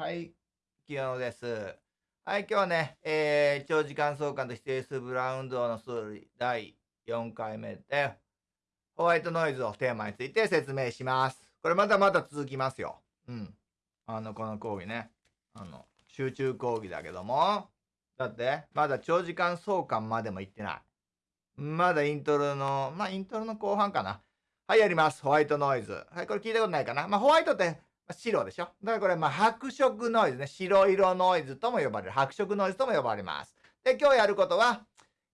はい、清野です。はい、今日はね、えー、長時間相関と指定数ブラウンドの数理第4回目で、ホワイトノイズをテーマについて説明します。これまだまだ続きますよ。うん。あの、この講義ね。あの、集中講義だけども、だって、まだ長時間相関までも行ってない。まだイントロの、まあ、イントロの後半かな。はい、やります。ホワイトノイズ。はい、これ聞いたことないかな。まあ、ホワイトって白でしょ？だからこれ、まあ、白色ノイズね。白色ノイズとも呼ばれる。白色ノイズとも呼ばれます。で、今日やることは、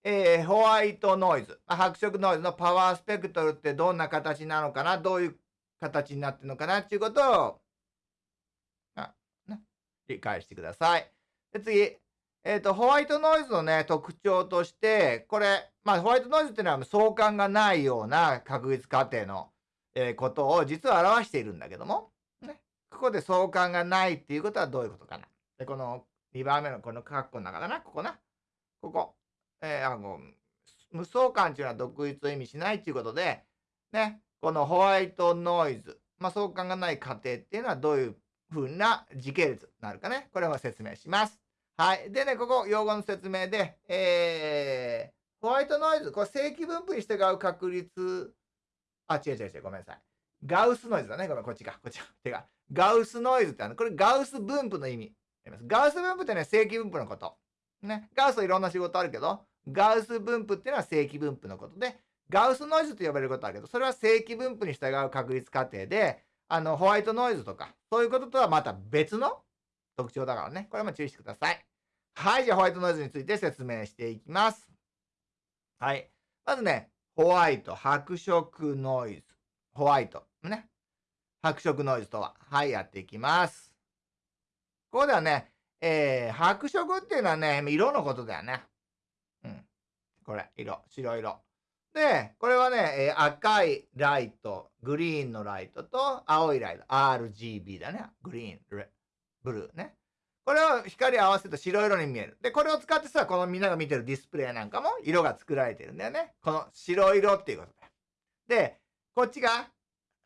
えー、ホワイトノイズ。白色ノイズのパワースペクトルってどんな形なのかな？どういう形になってるのかなっていうことを、あ、ね、理解してください。で、次。えっ、ー、と、ホワイトノイズのね、特徴として、これ、まあ、ホワイトノイズっていうのは相関がないような確率過程の、えー、ことを実は表しているんだけども、ここで相関がないっていうことはどういうことかな。で、この2番目のこの括弧の中だな、ここな。ここ。えー、あの、無相関っていうのは独立を意味しないっていうことで、ね、このホワイトノイズ、まあ、相関がない過程っていうのはどういうふうな時系列になるかね。これを説明します。はい。でね、ここ、用語の説明で、えー、ホワイトノイズ、これ正規分布に従う確率、あ、違う違う違う、ごめんなさい。ガウスノイズだね。ごめん、こっちか。こっちか。てか、ガウスノイズってあの、これガウス分布の意味。ガウス分布ってね、正規分布のこと。ね。ガウスいろんな仕事あるけど、ガウス分布っていうのは正規分布のことで、ガウスノイズと呼ばれることあるけど、それは正規分布に従う確率過程で、あの、ホワイトノイズとか、そういうこととはまた別の特徴だからね。これも注意してください。はい。じゃあ、ホワイトノイズについて説明していきます。はい。まずね、ホワイト、白色ノイズ。ホワイト。ね。白色ノイズとは。はい、やっていきます。ここではね、えー、白色っていうのはね、色のことだよね。うん。これ、色、白色。で、これはね、えー、赤いライト、グリーンのライトと青いライト、RGB だね。グリーン、ブルーね。これを光合わせると白色に見える。で、これを使ってさ、このみんなが見てるディスプレイなんかも色が作られてるんだよね。この白色っていうことだよ。で、こっちが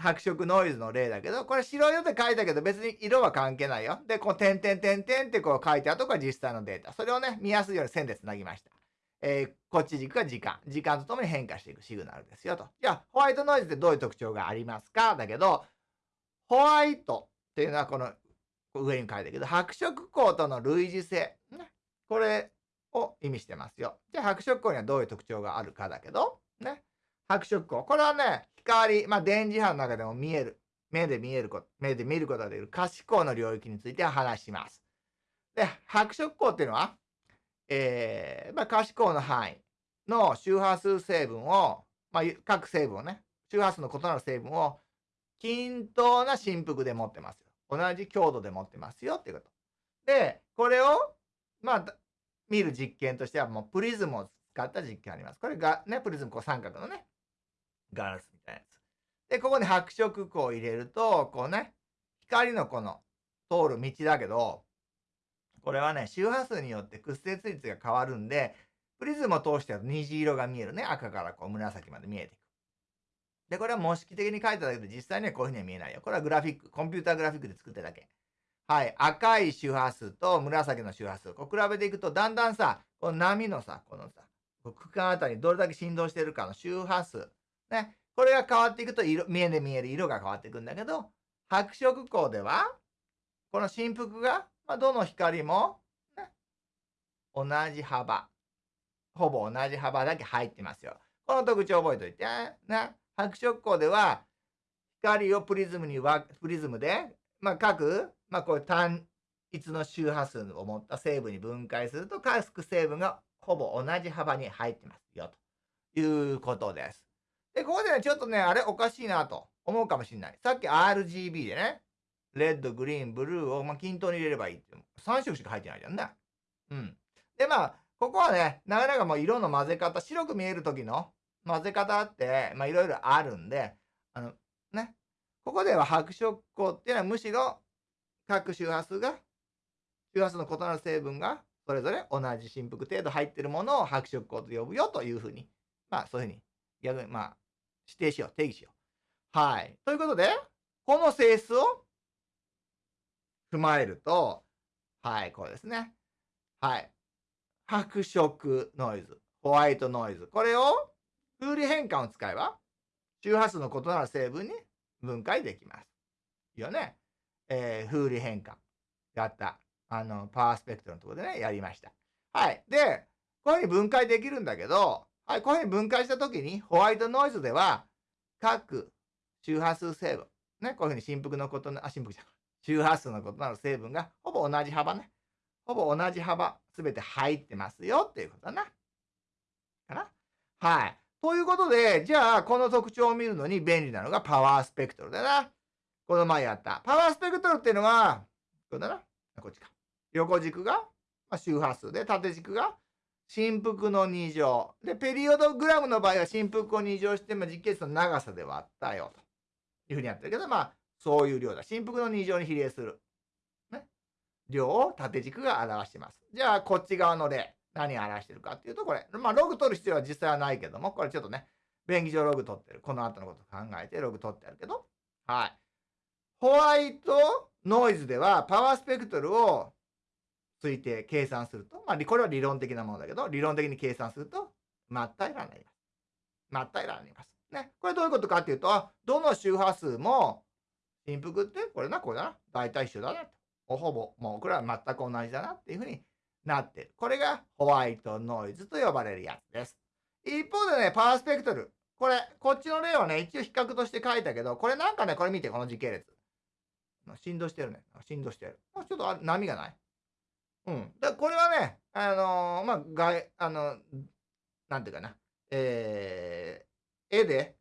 白色ノイズの例だけど、これ白色って書いたけど別に色は関係ないよ。で、こう点々点々ってこう書いてあるとこが実際のデータ。それをね、見やすいように線で繋ぎました。えー、こっち軸が時間。時間とともに変化していくシグナルですよと。じゃあ、ホワイトノイズってどういう特徴がありますか？だけど、ホワイトっていうのはこの上に書いたけど、白色光との類似性。ね。これを意味してますよ。じゃあ、白色光にはどういう特徴があるかだけど、ね。白色光。これはね、光、まあ、電磁波の中でも見える。目で見えること、目で見ることができる可視光の領域について話します。で、白色光っていうのは、えー、まあ、可視光の範囲の周波数成分を、まあ、各成分をね、周波数の異なる成分を均等な振幅で持ってますよ。同じ強度で持ってますよっていうこと。で、これを、まあ、見る実験としては、もうプリズムを使った実験あります。これがね、プリズムこう三角のね、ガラスみたいなやつ。で、ここに白色光を入れると、こうね、光のこの通る道だけど、これはね、周波数によって屈折率が変わるんで、プリズムを通しては虹色が見えるね。赤からこう紫まで見えていく。で、これは模式的に書いただけで実際にはこういうふうには見えないよ。これはグラフィック、コンピューターグラフィックで作ってるだけ。はい。赤い周波数と紫の周波数。こう比べていくと、だんだんさ、この波のさ、このさ、区間あたりにどれだけ振動してるかの周波数。ね。これが変わっていくと色、見えで見える色が変わっていくんだけど、白色光では、この振幅が、まあ、どの光も、ね、同じ幅。ほぼ同じ幅だけ入ってますよ。この特徴覚えておいて。ね。白色光では、光をプリズムにわ、プリズムで、まあ、各、まあ、こういう単一の周波数を持った成分に分解すると、各成分がほぼ同じ幅に入ってますよ。ということです。で、ここでね、ちょっとね、あれおかしいなと思うかもしれない。さっき RGB でね、レッド、グリーン、ブルーを、まあ、均等に入れればいいって。3色しか入ってないじゃんね。うん。で、まあ、ここはね、なかなかもう色の混ぜ方、白く見える時の混ぜ方って、まあ、いろいろあるんで、あの、ね。ここでは白色光っていうのはむしろ各周波数が、周波数の異なる成分がそれぞれ同じ振幅程度入ってるものを白色光と呼ぶよというふうに、まあそういうふうに、逆にまあ指定しよう、定義しよう。はい。ということで、この性質を踏まえると、はい、これですね。はい。白色ノイズ、ホワイトノイズ。これを風利変換を使えば、周波数の異なる成分に分解できます。いいよね。えー、風利変換。やった。あの、パワースペクトルのところでね、やりました。はい。で、こういうふうに分解できるんだけど、はい、こういうふうに分解したときに、ホワイトノイズでは、各周波数成分、ね、こういうふうに振幅のことの、あ、振幅じゃん。周波数の異なる成分が、ほぼ同じ幅ね。ほぼ同じ幅、すべて入ってますよっていうことだな。かなはい。ということで、じゃあ、この特徴を見るのに便利なのがパワースペクトルだな。この前やった。パワースペクトルっていうのは、これだな。こっちか。横軸が、ま、周波数で、縦軸が振幅の2乗。で、ペリオドグラムの場合は振幅を2乗して、まあ、実結の長さで割ったよというふうにやってるけど、まあ、そういう量だ。振幅の2乗に比例する。ね。量を縦軸が表してます。じゃあ、こっち側の例。何を表してるかっていうと、これ。まあ、ログ取る必要は実際はないけども、これちょっとね、便宜上ログ取ってる。この後のこと考えてログ取ってあるけど。はい。ホワイトノイズでは、パワースペクトルを推定、計算すると、まあ、これは理論的なものだけど、理論的に計算すると、真っ平らになります。真っ平らになります。ね。これどういうことかっていうと、どの周波数も、振幅って、これな、これだな。大体一緒だなと。ほぼ、もうこれは全く同じだなっていうふうになってる。これがホワイトノイズと呼ばれるやつです。一方でね、パワースペクトル。これ、こっちの例はね、一応比較として書いたけど、これなんかね、これ見て、この時系列。振動してるね。振動してる。ちょっと波がないうん。だこれはね、あのー、まあ、外、あの、なんていうかな、えー、絵で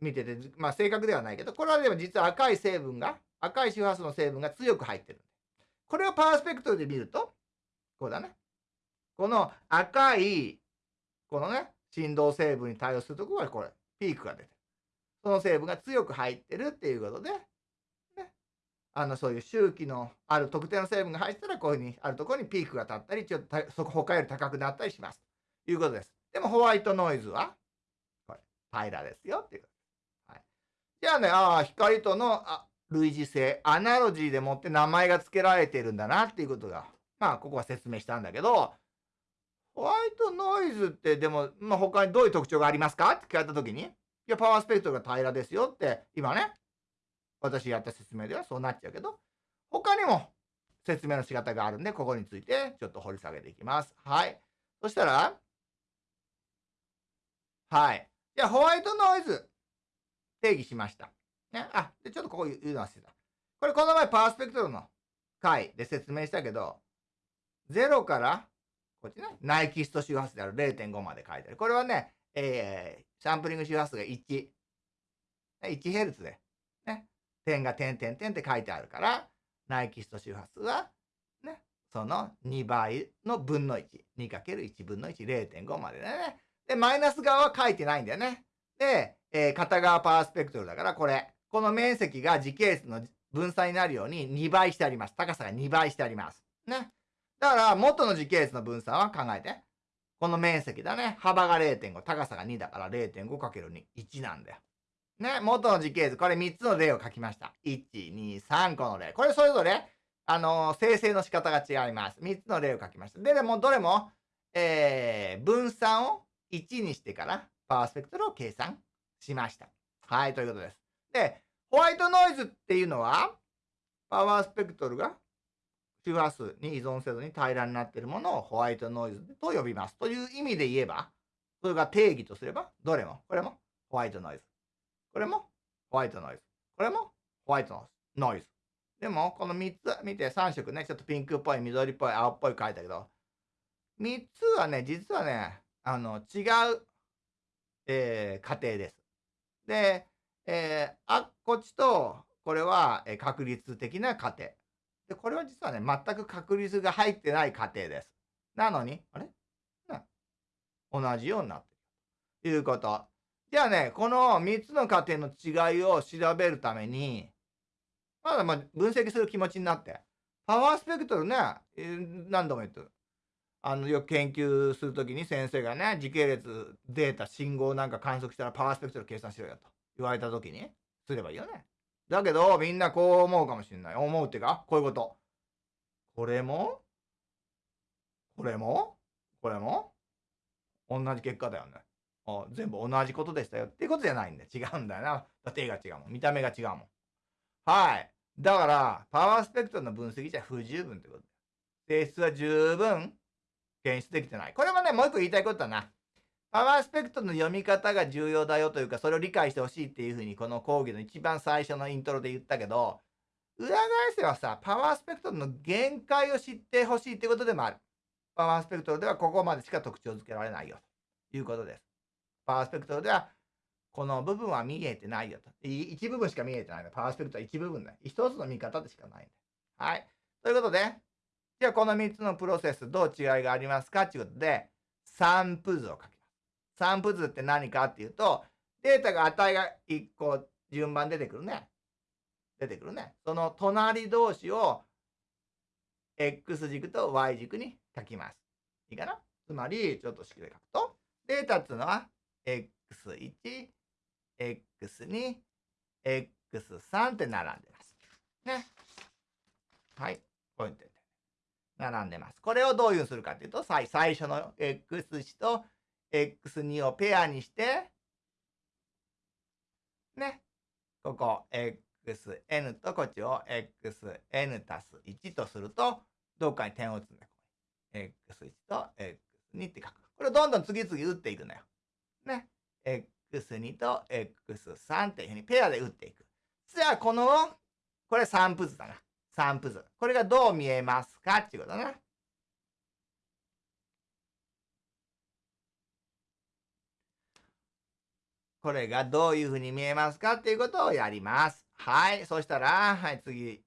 見てて、まあ、正確ではないけど、これはでも実は赤い成分が、赤い周波数の成分が強く入ってる。これをパースペクトルで見ると、こうだね。この赤い、このね、振動成分に対応するところはこれ、ピークが出てる。その成分が強く入ってるっていうことで、あのそういう周期のある特定の成分が入ったらこういうふうにあるところにピークが立ったりちょっとそこ他より高くなったりします。ということです。でもホワイトノイズはこれ平らですよっていうはい、じゃあねああ光とのあ類似性アナロジーでもって名前が付けられてるんだなっていうことがまあここは説明したんだけどホワイトノイズってでも、まあ、他にどういう特徴がありますかって聞かれた時にいやパワースペクトルが平らですよって今ね私やった説明ではそうなっちゃうけど、他にも説明の仕方があるんで、ここについてちょっと掘り下げていきます。はい。そしたら、はい。じゃあ、ホワイトノイズ、定義しました。ね。あ、で、ちょっとここ言うの忘れた。これ、この前パースペクトルの回で説明したけど、0から、こっちね、ナイキスト周波数である0.5まで書いてある。これはね、えー、サンプリング周波数が1。1Hz でね点が点点点って書いてあるから、ナイキスト周波数は、ね、その2倍の分の1。2×1 分の1、0.5までね。で、マイナス側は書いてないんだよね。で、えー、片側パワースペクトルだから、これ。この面積が時系列の分散になるように2倍してあります。高さが2倍してあります。ね。だから、元の時系列の分散は考えて。この面積だね。幅が0.5、高さが2だから 0.5×2、1なんだよ。ね、元の時系図、これ3つの例を書きました。1、2、3個の例。これそれぞれ、あのー、生成の仕方が違います。3つの例を書きました。で、でもどれも、えー、分散を1にしてからパワースペクトルを計算しました。はい、ということです。で、ホワイトノイズっていうのは、パワースペクトルが周波数に依存せずに平らになっているものをホワイトノイズと呼びます。という意味で言えば、それが定義とすれば、どれも、これもホワイトノイズ。これもホワイトノイズ。これもホワイトノイズ。でも、この3つ見て3色ね、ちょっとピンクっぽい、緑っぽい、青っぽい書いたけど、3つはね、実はね、あの、違う、えー、過程です。で、えー、あ、こっちと、これは、えー、確率的な過程。で、これは実はね、全く確率が入ってない過程です。なのに、あれ？同じようになってる。ということ。じゃあね、この3つの過程の違いを調べるために、まだまあ分析する気持ちになって、パワースペクトルね、何度も言ってる。あの、よく研究するときに先生がね、時系列、データ、信号なんか観測したらパワースペクトル計算しろよと言われたときに、すればいいよね。だけど、みんなこう思うかもしれない。思うっていうか、こういうこと。これも？これも？これも？同じ結果だよね。あ全部同じことでしたよっていうことじゃないんだ。違うんだよな。だって絵が違うもん。見た目が違うもん。はい。だから、パワースペクトルの分析じゃ不十分ってこと性質は十分検出できてない。これはね、もう一個言いたいことだな。パワースペクトルの読み方が重要だよというか、それを理解してほしいっていうふうに、この講義の一番最初のイントロで言ったけど、裏返せはさ、パワースペクトルの限界を知ってほしいってことでもある。パワースペクトルではここまでしか特徴づけられないよということです。パワースペクトルではこの部分は見えてないよと。一部分しか見えてないの。パワースペクトルは一部分だ。一つの見方でしかないんだ。はい。ということで、じゃあこの3つのプロセスどう違いがありますか？ということで、散布図を書きます。散布図って何かっていうと、データが値が1個順番出てくるね。出てくるね。その隣同士を X 軸と Y 軸に書きます。いいかな？つまり、ちょっと式で書くと、データっていうのは X1、X2、X3 って並んでます。ね。はい。こういう並んでます。これをどういうするかっていうと、最初の X1 と X2 をペアにして、ね。ここ xn とこっちを xn 足す1とすると、どっかに点を打つんだ。x1 と x2 って書く。これをどんどん次々打っていくんだよ。ね。x2 と x3 っていうふうにペアで打っていく。じゃあ、この、これ散布図だな。散布図。これがどう見えますかっていうことだな。これがどういうふうに見えますかっていうことをやります。はい。そしたら、はい、次。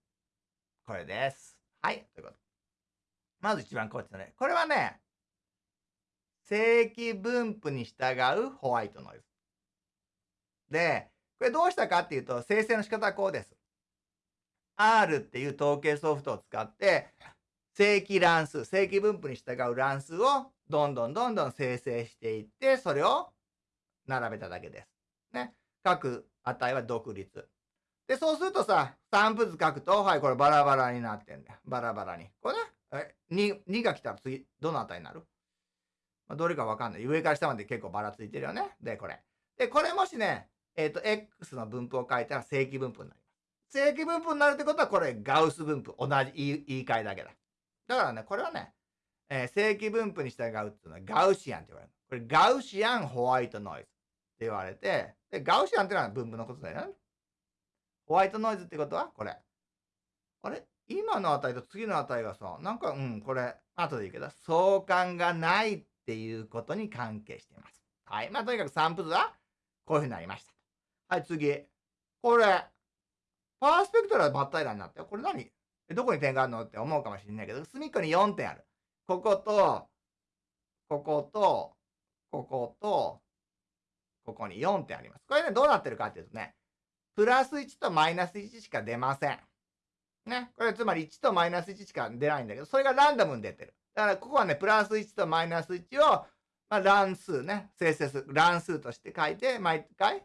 これです。はい。ということ。まず一番こっちのね。これはね、正規分布に従うホワイトノイズ。で、これどうしたかっていうと、生成の仕方はこうです。R っていう統計ソフトを使って、正規乱数、正規分布に従う乱数をどんどんどんどん生成していって、それを並べただけです。ね。各値は独立。で、そうするとさ、散布図書くと、はい、これバラバラになってんだよ。バラバラに。これね、2, 2が来たら次、どの値になる、まあ、どれかわかんない。上から下まで結構ばらついてるよね。で、これ。で、これもしね、えっ、ー、と、x の分布を書いたら正規分布になります。正規分布になるってことは、これ、ガウス分布。同じ言い言い換えだけだ。だからね、これはね、えー、正規分布に従うっていうのはガウシアンって言われる。これ、ガウシアンホワイトノイズって言われて、で、ガウシアンっていうのは分布のことだよね。ホワイトノイズってことは、これ。あれ？今の値と次の値がさ、なんか、うん、これ、後で言うけど、相関がないっっていうことに関係しています。はい。まあ、とにかく散布図は、こういうふうになりました。はい、次。これ、パースペクトルはバッタイラになったよ。これ何？どこに点があるのって思うかもしれないけど、隅っこに4点ある。ここと、ここと、ここと、ここに4点あります。これね、どうなってるかっていうとね、プラス1とマイナス1しか出ません。ね。これつまり1とマイナス1しか出ないんだけど、それがランダムに出てる。だからここはね、プラス1とマイナス1を、まあ、乱数ね、生成数、乱数として書いて、毎回、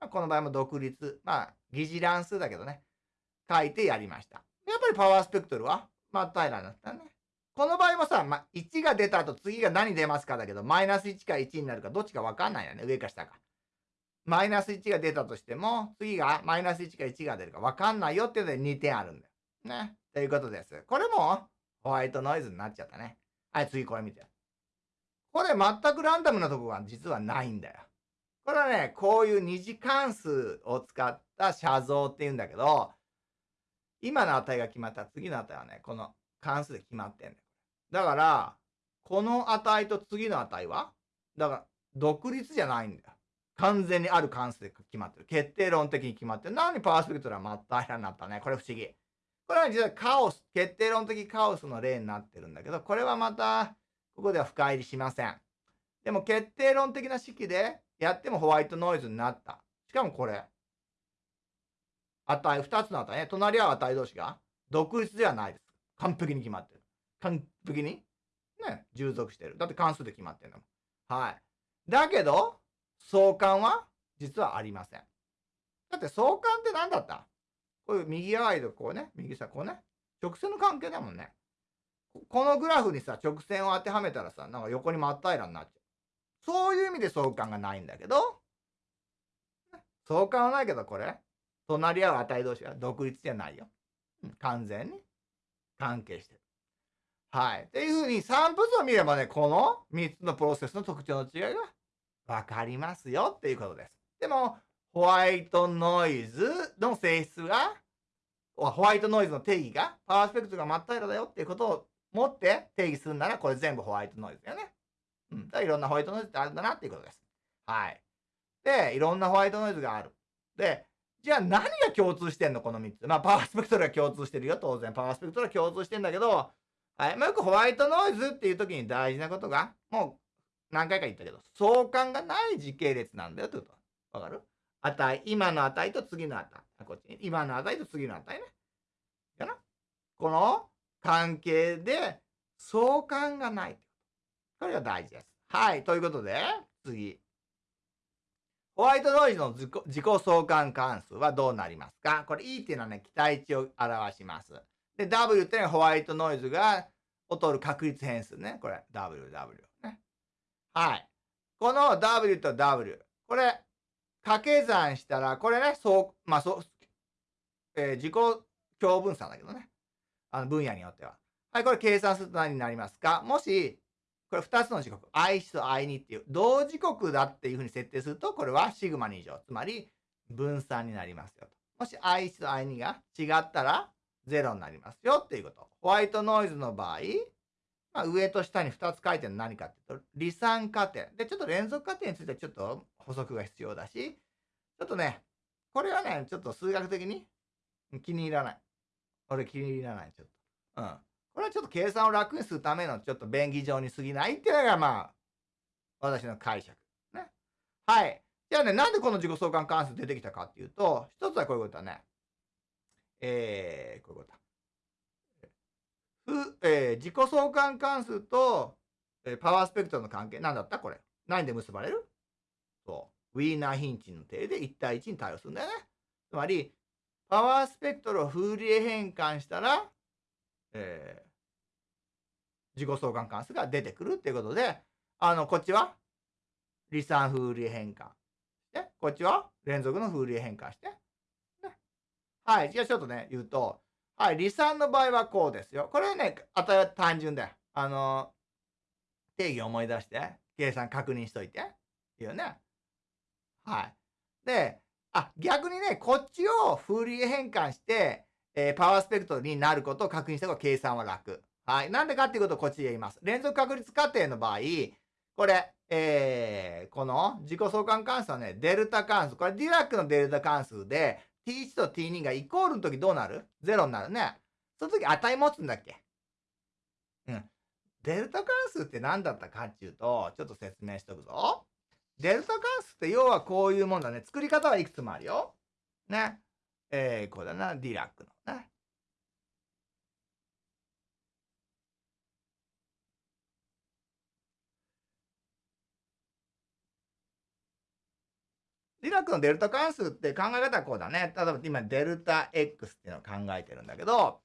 まあ、この場合も独立、まあ、疑似乱数だけどね、書いてやりました。やっぱりパワースペクトルは、まあ、平らだったね。この場合もさ、まあ、1が出た後次が何出ますかだけど、マイナス1か1になるかどっちかわかんないよね。上か下か。マイナス1が出たとしても、次がマイナス1か1が出るかわかんないよっていうので2点あるんだよ。ね。ということです。これもホワイトノイズになっちゃったね。はい、次これ見て。これ全くランダムなとこが実はないんだよ。これはね、こういう二次関数を使った写像って言うんだけど、今の値が決まったら次の値はね、この関数で決まってんだよ。だから、この値と次の値は、だから、独立じゃないんだよ。完全にある関数で決まってる。決定論的に決まってる。なにパースペクトルは真っ平らになったね。これ不思議。これは実はカオス、決定論的カオスの例になってるんだけど、これはまた、ここでは深入りしません。でも決定論的な式でやってもホワイトノイズになった。しかもこれ、値、二つの値ね。隣り合う値同士が独立ではないです。完璧に決まってる。完璧にね、従属してる。だって関数で決まってるの。はい。だけど、相関は実はありません。だって相関って何だった？こういう右側とこうね、右さ、こうね、直線の関係だもんね。このグラフにさ、直線を当てはめたらさ、なんか横に真っ平らになっちゃう。そういう意味で相関がないんだけど、相関はないけど、これ、隣り合う値同士は独立じゃないよ。完全に関係してる。はい。っていうふうに散布図を見ればね、この3つのプロセスの特徴の違いがわかりますよっていうことです。でも、ホワイトノイズの性質が、ホワイトノイズの定義が、パワースペクトルが真っ平らだよっていうことを持って定義するなら、これ全部ホワイトノイズだよね。うん。だからいろんなホワイトノイズってあるんだなっていうことです。はい。で、いろんなホワイトノイズがある。で、じゃあ何が共通してんのこの3つ？まあ、パワースペクトルが共通してるよ、当然。パワースペクトルは共通してんだけど、はい。まあ、よくホワイトノイズっていう時に大事なことが、もう何回か言ったけど、相関がない時系列なんだよってこと。わかる？値、今の値と次の値。こっちに。今の値と次の値ね。かなこの関係で相関がない。これが大事です。はい。ということで、次。ホワイトノイズの自己自己相関関数はどうなりますか？これ E っていうのはね、期待値を表します。で、W っていうのはホワイトノイズが劣る確率変数ね。これ、W、W。ね。はい。この W と W。これ、掛け算したら、これね、そう、まあ、そう、えー、自己共分散だけどね。あの分野によっては。はい、これ計算すると何になりますか？もし、これ2つの時刻、I1 と I2 っていう同時刻だっていうふうに設定すると、これはシグマ2乗、つまり分散になりますよと。もし I1 と I2 が違ったら0になりますよっていうこと。ホワイトノイズの場合、まあ、上と下に2つ書いてるの何かっていうと、離散過程。で、ちょっと連続過程についてちょっと補足が必要だし、ちょっとね、これはね、ちょっと数学的に気に入らない。俺気に入らない、ちょっと。うん。これはちょっと計算を楽にするためのちょっと便宜上に過ぎないっていうのがまあ、私の解釈。ね。はい。じゃあね、なんでこの自己相関関数出てきたかっていうと、一つはこういうことだね。えー、こういうことだ。ふ、えー、自己相関関数と、えー、パワースペクトルの関係、なんだった？これ。何で結ばれる？そう。ウィーナーヒンチの定で1対1に対応するんだよね。つまり、パワースペクトルをフーリエ変換したら、えー、自己相関関数が出てくるっていうことで、あの、こっちは離散フーリエ変換。で、こっちは連続のフーリエ変換して。ね、はい。じゃあちょっとね、言うと、はい。離散の場合はこうですよ。これはね、あた単純だよ。あの、定義を思い出して、計算確認しといて。いいよね。はい。で、あ、逆にね、こっちをフーリエ変換して、えー、パワースペクトルになることを確認した方が計算は楽。はい。なんでかっていうことをこっちで言います。連続確率過程の場合、これ、えー、この自己相関関数はね、デルタ関数。これディラックのデルタ関数で、t1 と t2 がイコールの時どうなる ?0 になるね。その時値持つんだっけ？うん。デルタ関数って何だったかっていうと、ちょっと説明しとくぞ。デルタ関数って要はこういうもんだね。作り方はいくつもあるよ。ね。えー、これだな。ディラックのね。ディラックのデルタ関数って考え方はこうだね。例えば今デルタ X っていうのを考えてるんだけど、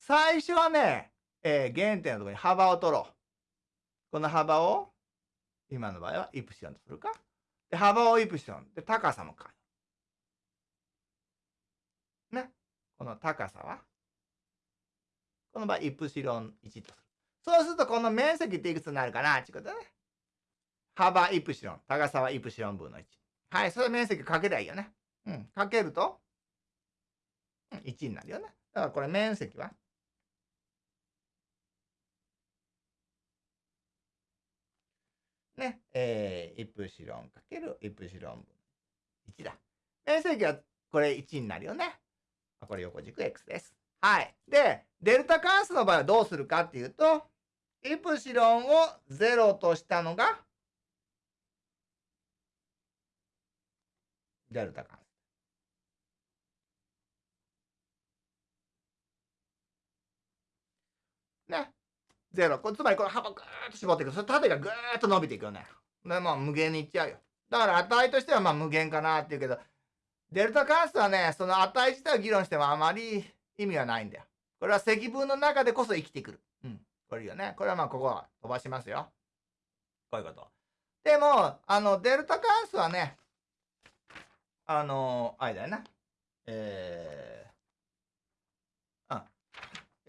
最初はね、えー、原点のところに幅を取ろう。この幅を今の場合はイプシロンとするか。で、幅をイプシロン。で、高さも変える。ね。この高さは、この場合、イプシロン1とする。そうすると、この面積っていくつになるかな？ってことね。幅イプシロン。高さはイプシロン分の1。はい。それ面積かけりゃいいよね。うん。かけると、1になるよね。だからこれ面積はね、えー、イプシロンかけるイプシロン分1だ。面積はこれ1になるよね。これ横軸 x です。はい。で、デルタ関数の場合はどうするかっていうと、イプシロンを0としたのが、デルタ関数。ね。ゼロ。こつまりこの幅ぐーっと絞っていく。それ縦がぐーっと伸びていくよね。で、まあ無限にいっちゃうよ。だから値としてはまあ無限かなっていうけど、デルタ関数はね、その値自体を議論してもあまり意味はないんだよ。これは積分の中でこそ生きてくる。うん。これいいよね。これはまあ、ここは飛ばしますよ。こういうこと。でも、あの、デルタ関数はね、あの、あれだよな。え。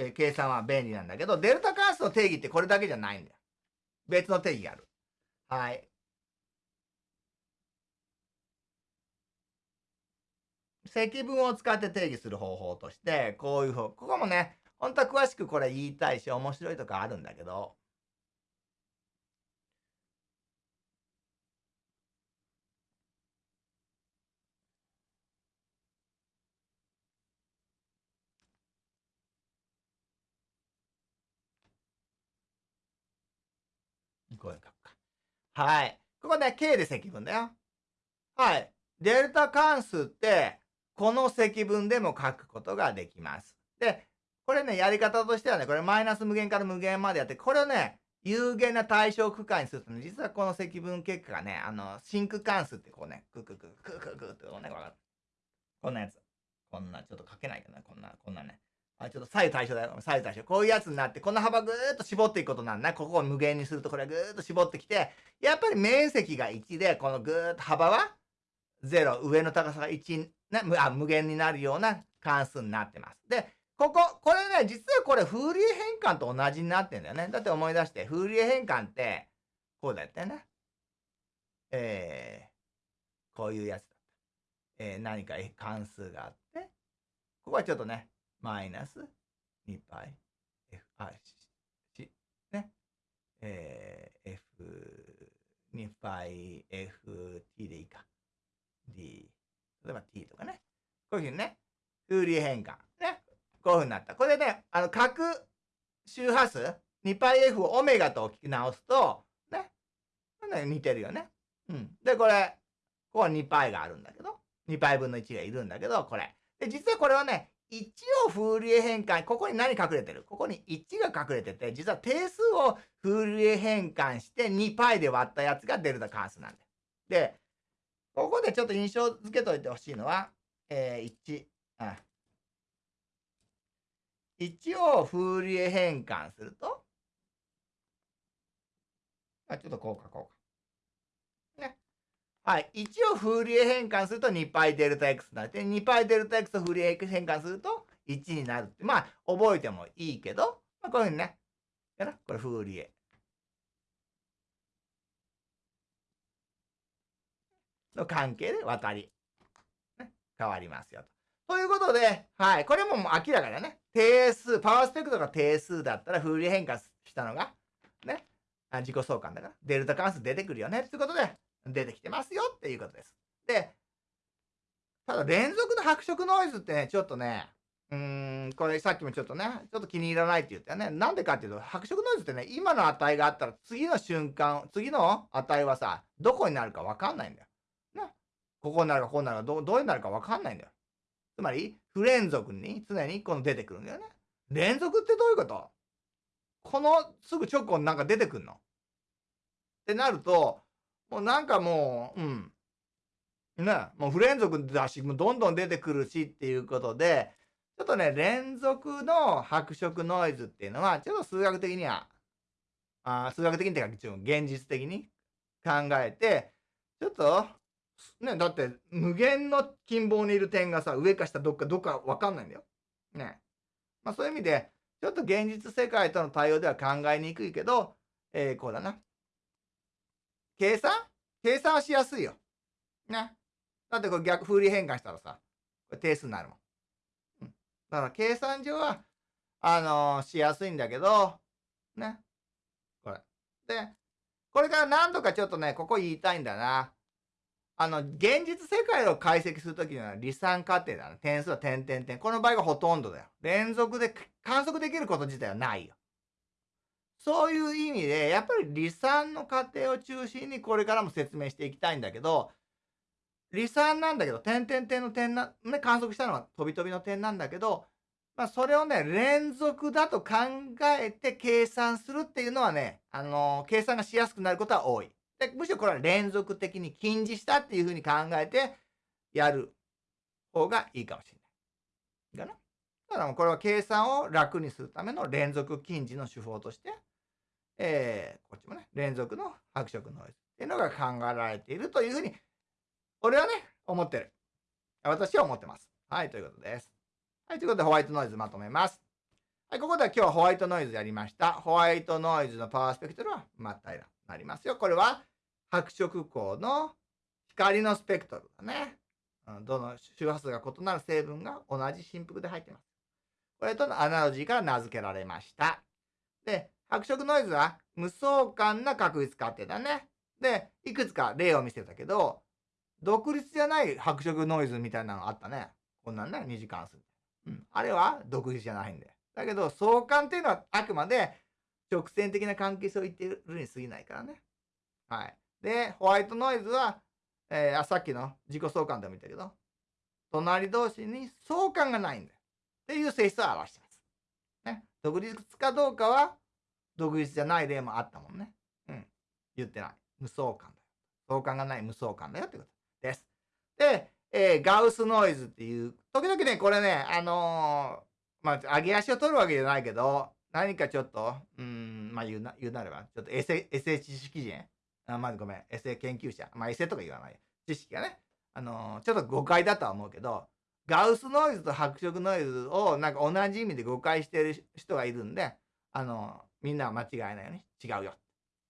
えー、計算は便利なんだけど、デルタ関数の定義ってこれだけじゃないんだよ。別の定義がある。はい。積分を使って定義する方法として、こういう方、ここもね、本当は詳しくこれ言いたいし、面白いとかあるんだけど、こういうか。はい。ここね、K で積分だよ。はい。デルタ関数って、この積分でも書くことができます。で、これね、やり方としてはね、これマイナス無限から無限までやって、これをね、有限な対象区間にするとね、実はこの積分結果がね、あの、真空関数ってこうね、クククククククってこうね、わかる？こんなやつ。こんな、ちょっと書けないかな、こんな、こんなね。あ、ちょっと左右対称だよ。左右対称。こういうやつになって、この幅ぐーっと絞っていくことなんだ。ここを無限にすると、これぐーっと絞ってきて、やっぱり面積が1で、このぐーっと幅は0、上の高さが1、ね、あ無限になるような関数になってます。で、ここ、これね、実はこれ、フーリエ変換と同じになってんだよね。だって思い出して、フーリエ変換って、こうだったよね。えー、こういうやつだった。えー、何か関数があって、ここはちょっとね、マイナス 2π f、あ、し、ね。えー、f、2π ft でいいか。d。例えば t とかね。こういうふうにね、フーリエ変換。ね。こういうふうになった。これでね、あの、角周波数 2πf をオメガと聞き直すと、ね。似てるよね。うん。で、これ、ここは 2π があるんだけど、2π 分の1がいるんだけど、これ。で、実はこれはね、 1をフーリエ変換、ここに何隠れてる？ここに1が隠れてて、実は定数をフーリエ変換して 2π で割ったやつがデルタ関数なんだよ。で、ここでちょっと印象付けといてほしいのは、えー、1、あ、1をフーリエ変換すると、あ、ちょっとこうかこうか。はい。1をフーリエ変換すると 2π デルタ x になって、2π デルタ x をフーリエ変換すると1になるって。まあ、覚えてもいいけど、まあ、こういうふうにね。やな。これフーリエ。の関係で渡り、ね、変わりますよと。ということで、はい。これももう明らかだね。定数、パワースペクトが定数だったら、フーリエ変換したのが、ね。自己相関だから、デルタ関数出てくるよね。ってことで、出てきてますよっていうことです。で、ただ連続の白色ノイズってね、ちょっとね、うーん、これさっきもちょっとね、ちょっと気に入らないって言ったよね。なんでかっていうと、白色ノイズってね、今の値があったら次の瞬間、次の値はさ、どこになるかわかんないんだよ。な。ここになるかこうなるかど、どうになるかわかんないんだよ。つまり、不連続に常にこの出てくるんだよね。連続ってどういうこと？このすぐ直後になんか出てくんの？ってなると、もうなんかもう、うん。ね、もう不連続だし、もうどんどん出てくるしっていうことで、ちょっとね、連続の白色ノイズっていうのは、ちょっと数学的には、あ数学的にっていうか、現実的に考えて、ちょっと、ね、だって無限の近傍にいる点がさ、上か下どっかどっかわかんないんだよ。ね。まあそういう意味で、ちょっと現実世界との対応では考えにくいけど、えー、こうだな。計算？計算はしやすいよ。ね。だってこれ逆風利変換したらさ、これ定数になるもん。うん。だから計算上は、あのー、しやすいんだけど、ね。これ。で、これから何度かちょっとね、ここ言いたいんだな。あの、現実世界を解析するときには離散過程だな。点数は点点点。この場合がほとんどだよ。連続で観測できること自体はないよ。そういう意味で、やっぱり離散の過程を中心にこれからも説明していきたいんだけど、離散なんだけど、点々点の点な、ね、観測したのは飛び飛びの点なんだけど、まあ、それをね、連続だと考えて計算するっていうのはね、あのー、計算がしやすくなることは多い。でむしろこれは連続的に近似したっていうふうに考えてやる方がいいかもしれない。かな？だからこれは計算を楽にするための連続近似の手法として、えー、こっちもね、連続の白色ノイズっていうのが考えられているというふうに、俺はね、思ってる。私は思ってます。はい、ということです。はい、ということでホワイトノイズまとめます。はい、ここでは今日はホワイトノイズやりました。ホワイトノイズのパワースペクトルは真っ平らになりますよ。これは白色光の光のスペクトルだね。どの周波数が異なる成分が同じ振幅で入ってます。これとのアナロジーから名付けられました。で、白色ノイズは無相関な確率仮定だね。で、いくつか例を見せたけど、独立じゃない白色ノイズみたいなのあったね。こんなんね、2時間数。うん。あれは独立じゃないんで。だけど、相関っていうのはあくまで直線的な関係性を言ってるに過ぎないからね。はい。で、ホワイトノイズは、えー、あさっきの自己相関でも言ったけど、隣同士に相関がないんだよ。っていう性質を表してます。ね。独立かどうかは、独立じゃない例もあったもんね。うん。言ってない。無相関だよ。相関がない無相関だよってことです。で、えー、ガウスノイズっていう、時々ね、これね、あのー、まあ、上げ足を取るわけじゃないけど、何かちょっと、うん、まあ言うな、言うなれば、ちょっとエセ、エセ知識人、あまずごめん、エセ研究者、まあエセとか言わない。知識がね、あのー、ちょっと誤解だとは思うけど、ガウスノイズと白色ノイズをなんか同じ意味で誤解してる人がいるんで、あの、みんなは間違えないように違うよ。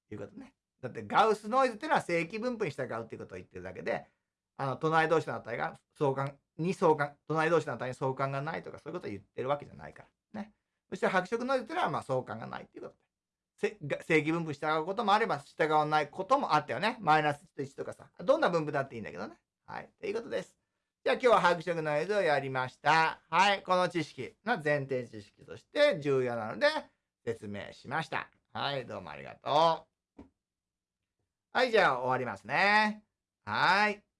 ということね。だってガウスノイズっていうのは正規分布に従うっていうことを言ってるだけで、あの、隣同士の値が相関に相関、隣同士の値に相関がないとかそういうことを言ってるわけじゃないから。ね。そして白色ノイズっていうのはまあ相関がないっていうことで。正規分布従うこともあれば従わないこともあったよね。マイナス1と1とかさ。どんな分布だっていいんだけどね。はい。ということです。じゃあ今日は白色ノイズをやりました。はい。この知識の前提知識として重要なので説明しました。はい。どうもありがとう。はい。じゃあ終わりますね。はい。